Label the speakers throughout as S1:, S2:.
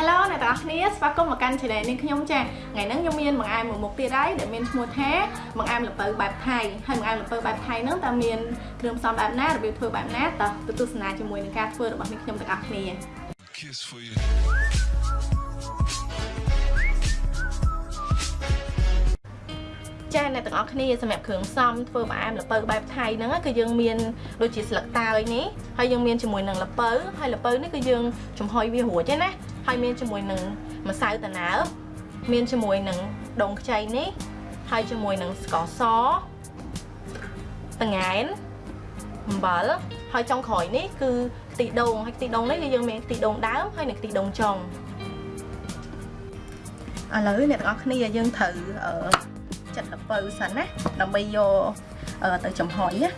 S1: Hello អ្នកទាំងអស់គ្នាស្វាគមន៍មកកាន់ channel នេះខ្ញុំចាថ្ងៃហ្នឹងខ្ញុំមានបង្អែមមួយមុខទៀតហើយដែលមានឈ្មោះថាបង្អែមល្ពៅបែបថៃហើយបង្អែមល្ពៅបែបថៃហ្នឹងតើមានគ្រឿងផ្សំបែបណារបៀបធ្វើបែបណាតើទៅទស្សនាជាមួយនឹងការធ្វើរបស់នេះខ្ញុំទាំងអស់គ្នា
S2: Kiss for you.
S1: ចាអ្នកទាំងអស់គ្នាសម្រាប់គ្រឿងផ្សំធ្វើបង្អែមល្ពៅបែបថៃហ្នឹងគឺយើងមានដូចជាស្លឹកតើយនេះហើយយើងមានជាមួយនឹងល្ពៅហើយល្ពៅនេះគឺយើងចំហុយវារួចទេណា ហើយមានជាមួយនឹងម្សៅតាណើមានជាមួយនឹងដងខ្ចីនេះហើយជាមួយនឹងស្ករសតង្កែនអំបិលហើយចុងក្រោយនេះគឺខ្ទិះដូងហើយខ្ទិះដូងនេះគឺយើងមានខ្ទិះដូងដើមហើយនិងខ្ទិះដូងចុងឥឡូវអ្នកទាំងអស់គ្នាយើងត្រូវអឺចិត្តល្ពៅសិនណាដើម្បីយកទៅចំហុយណា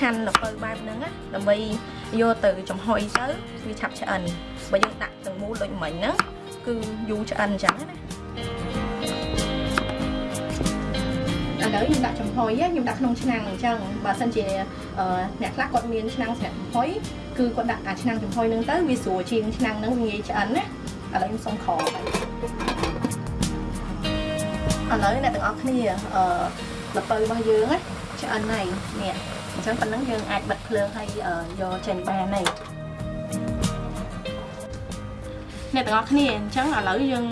S1: ហាន់ល្ពៅបែបហ្នឹងណាដើម្បីយកទៅចំហុយទៅវាឆាប់ឆ្អិនបើយើងដាក់ទាំងមូលដូចមិញហ្នឹងគឺយូរឆ្អិនអញ្ចឹងណាឥឡូវខ្ញុំដាក់ចំហុយខ្ញុំដាក់ក្នុងឆ្នាំងអញ្ចឹងបើសិនជាអ្នកខ្លះគាត់មានឆ្នាំងស្រាប់ចំហុយគឺគាត់ដាក់អាឆ្នាំងចំហុយហ្នឹងទៅវាស្រួលជាងឆ្នាំងហ្នឹងវាងាយឆ្អិនណាឥឡូវខ្ញុំសុំខឥឡូវអ្នកទាំងអស់គ្នាអឺល្ពៅរបស់យើងណាឆ្អិនហើយនេះ អញ្ចឹងប៉ុណ្ណឹងយើងអាចបិទភ្លើងហើយយកចេញបានហើយអ្នកទាំងអស់គ្នាអញ្ចឹងឥឡូវយើង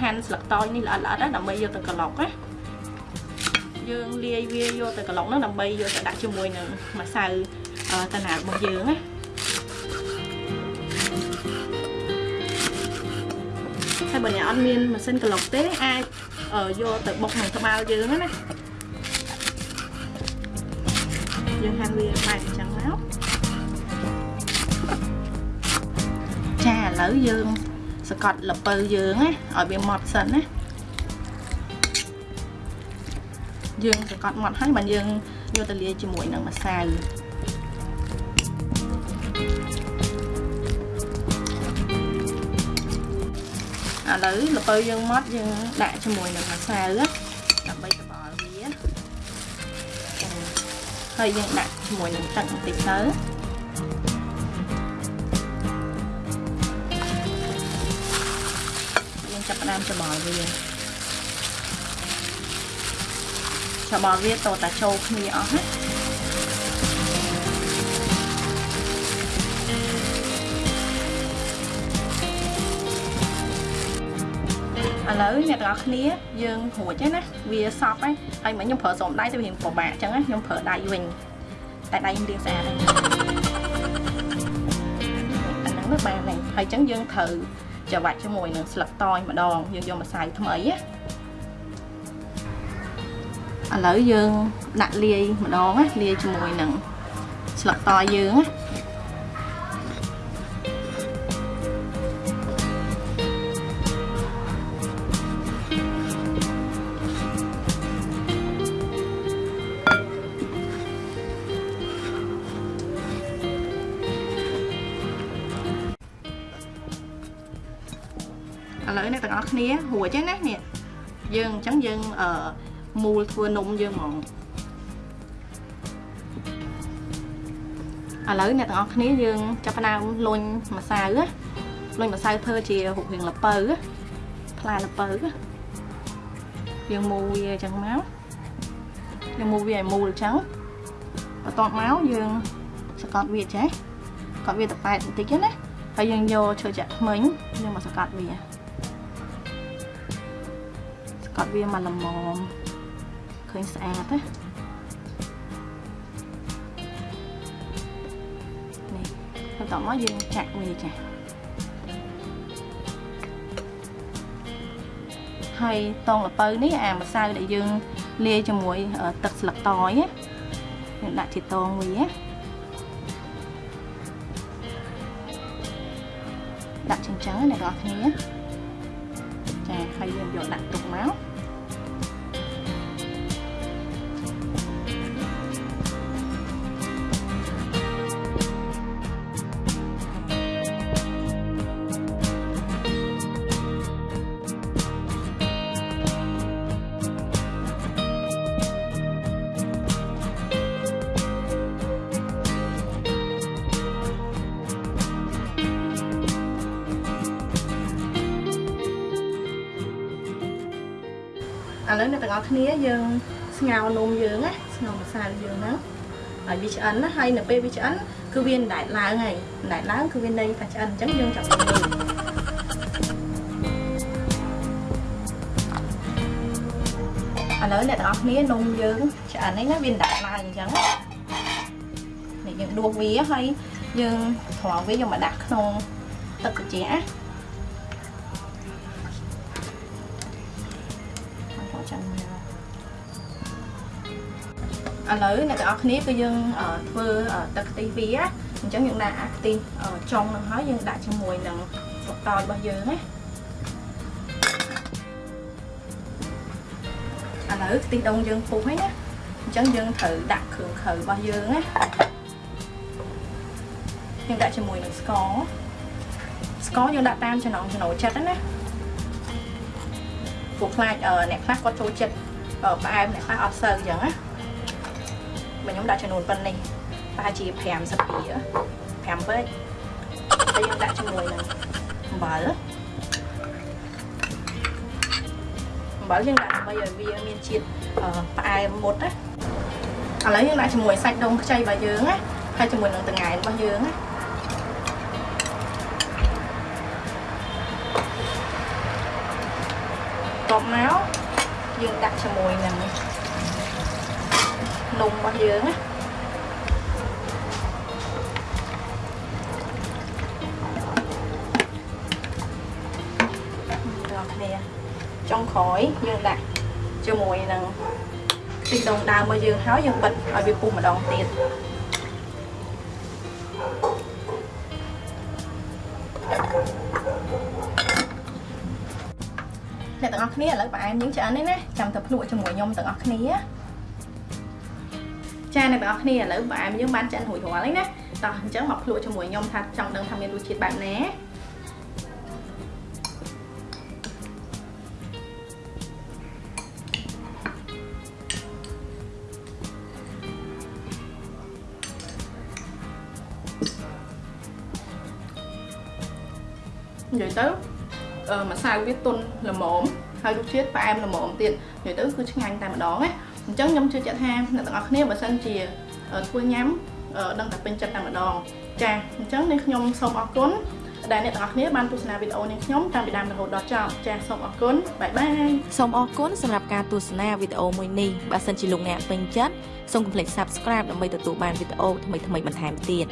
S1: ហាន់ស្លឹកតើយនេះល្អិតល្អិតដើម្បីយកទៅក្លុកណាយើងលាយវាយកទៅក្លុកហ្នឹងដើម្បីយកទៅដាក់ជាមួយនឹងម្សៅតាណារបស់យើងណាហើយបើអ្នកអត់មានម៉ាស៊ីនក្លុកទេអាចយកទៅបុកនឹងត្បាល់យើងណា យើងហាន់វាបែបអញ្ចឹងមកចាឥឡូវយើងសកត់ល្ពៅយើងណាឲ្យវាម៉ត់សិនណាយើងសកត់ម៉ត់ហើយបានយើងយកទៅលាយជាមួយនឹងម្សៅឥឡូវល្ពៅយើងម៉ត់យើងដាក់ជាមួយនឹងម្សៅដើម្បីត្ហើយយើងដាក់ជាមួយនឹងទឹកបន្តិចទៅយើងចាប់ផ្ដើមច្របល់វាច្របល់វាតតែចូលគ្នាអស់ណា ឥឡូវអ្នកទាំងអស់គ្នាយើងរួចហើយណាវាសពហើយហើយមិញខ្ញុំប្រើស្រោមដៃទៅវាពិបាកអញ្ចឹងណាខ្ញុំប្រើដៃវិញតែដៃខ្ញុំរៀងស្អាតហើយអាហ្នឹងទៅបានហើយហើយអញ្ចឹងយើងត្រូវច្របាច់ជាមួយនឹងស្លឹកតយម្ដងយើងយកម្សៅថ្មីណាឥឡូវយើងដាក់លាយម្ដងណាលាយជាមួយនឹងស្លឹកតយយើងណា ទាំងអស់គ្នារួចហើយណានេះយើងអញ្ចឹងយើងអឺមូលធ្វើនំយើងហ្មងឥឡូវអ្នកទាំងអស់គ្នាយើងចាប់ផ្ដើមលុញម្សៅលុញម្សៅធ្វើជារូបរាងល្ពៅផ្លែល្ពៅយើងមូលវាអញ្ចឹងមកយើងមូលវាឲ្យមូលអញ្ចឹងបន្ទាប់មកយើងសកត់វាចេះកត់វាទៅប៉ែតបន្តិចណាហើយយើងយកឈើចាក់ថ្មិញយើងមកសកត់វាស កត់វាមកល្មមឃើញស្អាតណានេះបន្ទាប់មកយើងចាក់វាចាហើយតងលពៅនេះអាម្សៅដែលយើងលាយជាមួយទឹកស្លឹកតយណាយើងដាក់ជាតងវាដាក់ចឹងចឹងអ្នកនរគ្នាចាហើយយើងយកដាក់ទុកមក ឥឡូវអ្នកទាំងអស់គ្នាយើងស្ងោរនំយើងណាស្ងោរម្សៅយើងហ្នឹងឲ្យវាឆ្អិនណាហើយនៅពេលវាឆ្អិនគឺវាដែតឡើងហើយដែតឡើងគឺវានៃថាឆ្អិនអញ្ចឹងយើងចាប់ទៅនេះឥឡូវអ្នកទាំងអស់គ្នានំយើងឆ្អិនហ្នឹងណាវាដែតឡើងអញ្ចឹងនេះយើងដួសវាហើយយើងត្រងវាយកមកដាក់ក្នុងទឹកត្រជាក់ណា ឥឡូវអ្នកទាំងអស់គ្នាគឺយើងធ្វើទឹកខ្ទិះវាអញ្ចឹងយើងដាក់អាខ្ទិះចុងនឹងហើយយើងដាក់ជាមួយនឹងស្លឹកតើយរបស់យើងណាឥឡូវខ្ទិះដូងយើងពុះហើយណាអញ្ចឹងយើងត្រូវដាក់គ្រឿងខៅរបស់យើងណាយើងដាក់ជាមួយនឹងស្ករស្ករយើងដាក់តាមចំណង់ចំណូលចិត្តណាពួកខ្លាចអ្នកខ្លះគាត់ចូលចិត្តផ្អែមអ្នកខ្លះអត់សូវអញ្ចឹងណា បើខ្ញុំដាក់ចំនួនប៉ុណ្នេះប្រហែលជា5សភា5ពេកហើយយើងដាក់ជាមួយនឹងអំបិលអំបិលយើងដាក់ដើម្បីឲ្យវាមានជាតិផ្អែមមុតណាឥឡូវយើងដាក់ជាមួយសាច់ដូងខ្ចីរបស់យើងណាហើយជាមួយនឹងតង្កែរបស់យើងណាតបមកយើងដាក់ជាមួយនឹងនំ របស់យើងណាដល់គ្នាចុងក្រោយយើងដាក់ជាមួយនឹងទីដងដើមរបស់យើងហើយយើងបិទឲ្យវាពុះម្ដងទៀតអ្នកទាំងអស់គ្នាឥឡូវផ្អែមយើងឆ្អិននេះណាចាំទៅភ្លក់ជាមួយខ្ញុំទាំងអស់គ្នា ចាអ្នកទាំងអស់គ្នាឥឡូវផ្អែមយើងបានឆ្អិនរួចរាល់ហើយណាតោះអញ្ចឹងមកភ្លក់ជាមួយខ្ញុំថាចង់ដឹងថាមានរសជាតិបែបណានិយាយទៅម្សៅវាទន់ល្មមហើយរសជាតិផ្អែមល្មមទៀតនិយាយទៅគឺឆ្ងាញ់តែម្ដងណា អញ្ចឹងខ្ញុំជឿជាក់ថាអ្នកទាំងអស់គ្នាបើសិនជាធ្វើញ៉ាំដឹងតែពេញចិត្តតែម្ដងចាអញ្ចឹងនេះខ្ញុំសូមអរគុណដែលអ្នកទាំងអស់គ្នាបានទស្សនាវីដេអូនេះខ្ញុំតាំងពីដើមរហូតដល់ចប់ចាសូមអរគុណបាយបាយ
S2: សូមអរគុណសម្រាប់ការទស្សនាវីដេអូមួយនេះបើសិនជាលោកអ្នកពេញចិត្តសូមកុំភ្លេច Subscribe ដើម្បីទទួលបានវីដេអូថ្មីៗបន្ថែមទៀត